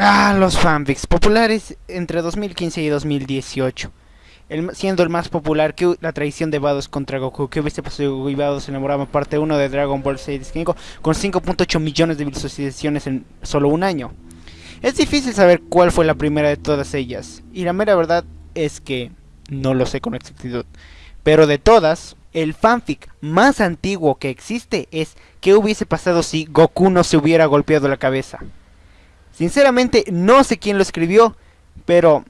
Ah, los fanfics populares entre 2015 y 2018. El, siendo el más popular que la traición de Vados contra Goku, que hubiese pasado y Vados enamoraba parte 1 de Dragon Ball 5 con 5.8 millones de visualizaciones en solo un año. Es difícil saber cuál fue la primera de todas ellas, y la mera verdad es que no lo sé con exactitud. Pero de todas, el fanfic más antiguo que existe es ¿qué hubiese pasado si Goku no se hubiera golpeado la cabeza? Sinceramente no sé quién lo escribió, pero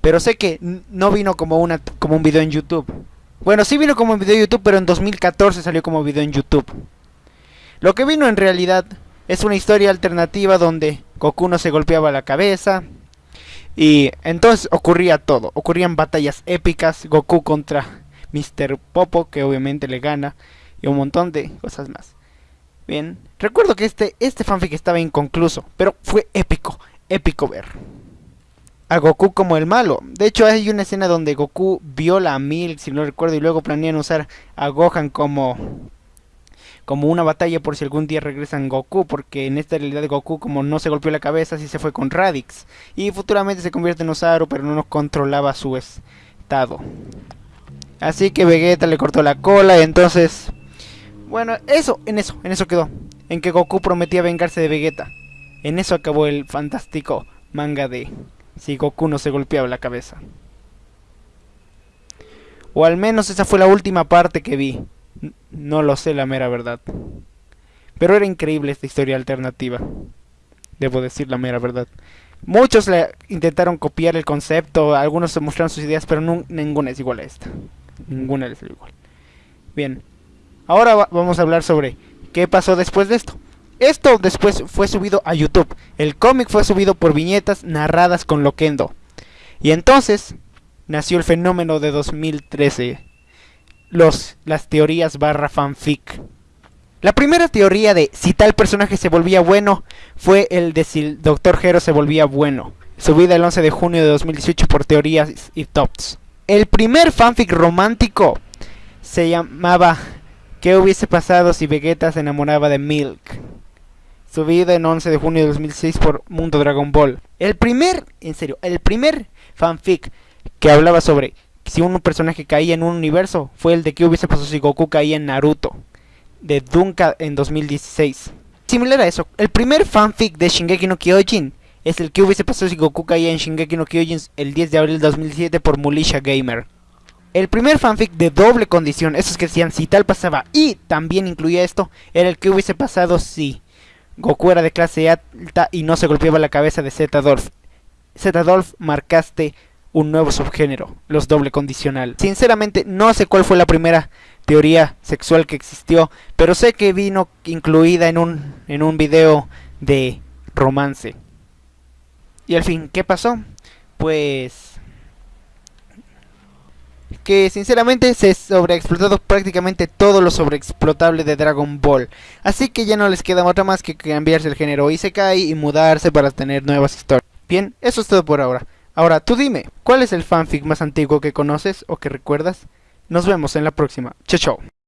pero sé que no vino como una como un video en YouTube. Bueno, sí vino como un video en YouTube, pero en 2014 salió como video en YouTube. Lo que vino en realidad es una historia alternativa donde Goku no se golpeaba la cabeza, y entonces ocurría todo, ocurrían batallas épicas, Goku contra Mr. Popo, que obviamente le gana, y un montón de cosas más. Bien, recuerdo que este, este fanfic estaba inconcluso, pero fue épico, épico ver. A Goku como el malo. De hecho hay una escena donde Goku viola a Milk, si no recuerdo, y luego planean usar a Gohan como como una batalla por si algún día regresan Goku, porque en esta realidad Goku como no se golpeó la cabeza, sí se fue con Radix. Y futuramente se convierte en Osaru, pero no controlaba su estado. Así que Vegeta le cortó la cola y entonces... Bueno, eso, en eso, en eso quedó. En que Goku prometía vengarse de Vegeta. En eso acabó el fantástico manga de si Goku no se golpeaba la cabeza. O al menos esa fue la última parte que vi. No lo sé la mera verdad. Pero era increíble esta historia alternativa. Debo decir la mera verdad. Muchos le intentaron copiar el concepto, algunos se mostraron sus ideas, pero ninguna es igual a esta. Ninguna es igual. Bien, ahora vamos a hablar sobre qué pasó después de esto. Esto después fue subido a YouTube. El cómic fue subido por viñetas narradas con Loquendo. Y entonces nació el fenómeno de 2013 los, las teorías barra fanfic. La primera teoría de si tal personaje se volvía bueno fue el de si el Dr. Hero se volvía bueno, subida el 11 de junio de 2018 por teorías y tops. El primer fanfic romántico se llamaba ¿Qué hubiese pasado si Vegeta se enamoraba de Milk? Subida en 11 de junio de 2006 por Mundo Dragon Ball. El primer, en serio, el primer fanfic que hablaba sobre si un personaje caía en un universo, fue el de que hubiese pasado si Goku caía en Naruto, de Dunka en 2016. Similar a eso, el primer fanfic de Shingeki no Kyojin es el que hubiese pasado si Goku caía en Shingeki no Kyojin el 10 de abril de 2007 por Mulisha Gamer. El primer fanfic de doble condición, esos que decían si tal pasaba y también incluía esto, era el que hubiese pasado si Goku era de clase alta y no se golpeaba la cabeza de Z-Dolph. Z-Dolph marcaste un nuevo subgénero, los doble condicional. Sinceramente no sé cuál fue la primera teoría sexual que existió, pero sé que vino incluida en un, en un video de romance. Y al fin, ¿qué pasó? Pues que sinceramente se sobreexplotado prácticamente todo lo sobreexplotable de Dragon Ball. Así que ya no les queda otra más que cambiarse el género y se cae y mudarse para tener nuevas historias. Bien, eso es todo por ahora. Ahora, tú dime, ¿cuál es el fanfic más antiguo que conoces o que recuerdas? Nos vemos en la próxima. Chao, chao.